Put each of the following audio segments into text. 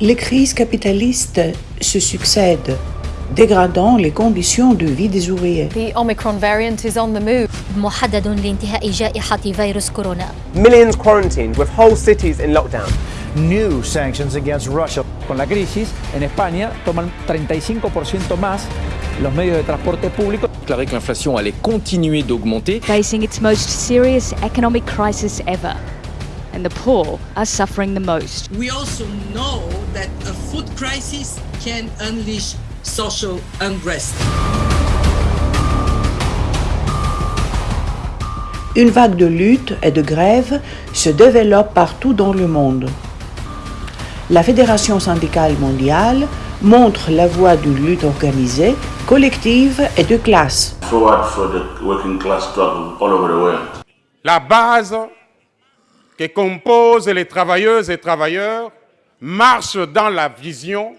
Les crises capitalistes se succèdent, dégradant les conditions de vie des ouvriers. The Omicron variant is on the move. محدد لانتهاء جائحة فيروس كورونا. Millions quarantined with whole cities in lockdown. New sanctions against Russia. Con la crisis, en España toman 35% más los medios de transporte público. Déclaré que l'inflation allait continuer d'augmenter. Facing its most serious economic crisis ever. And the poor are suffering the most. We also know that a food crisis can unleash social unrest. Une vague de lutte et de grève se développe partout dans le monde. La Fédération syndicale mondiale montre la voie d'une lutte organisée, collective et de classe. Forward for the working class struggle all over the world. La base que composent les travailleuses et travailleurs marche dans la vision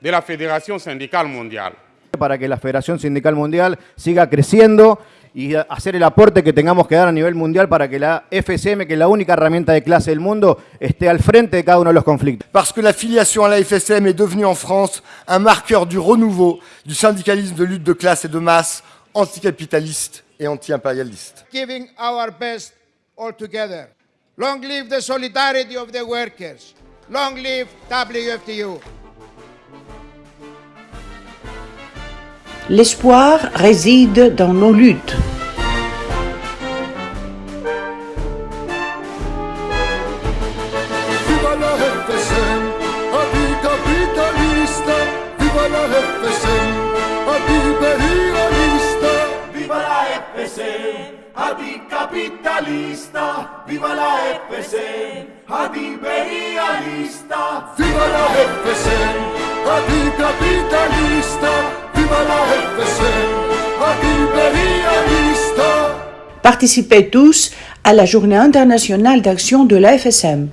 de la Fédération syndicale mondiale. Para que la Federación Sindical Mundial siga creciendo y hacer el aporte que tengamos que dar a nivel mundial para que la FSM, que es la única herramienta de clase del mundo, esté al frente de cada uno de los conflictos. Parce que la filiation à la FSM est devenue en France un marqueur du renouveau du syndicalisme de lutte de classe et de masse anticapitaliste et anti-impérialiste. Giving our best all together. Long live the solidarity of the workers. Long live WFTU. L'espoir réside dans nos luttes. Viva la FSM. Viva la FSM. FSM, anticapitalista. Viva la FSM, antiimperialista. Viva la FSM, anticapitalista. Viva la FSM, antiimperialista. Participez tous à la Journée internationale d'action de la FSM.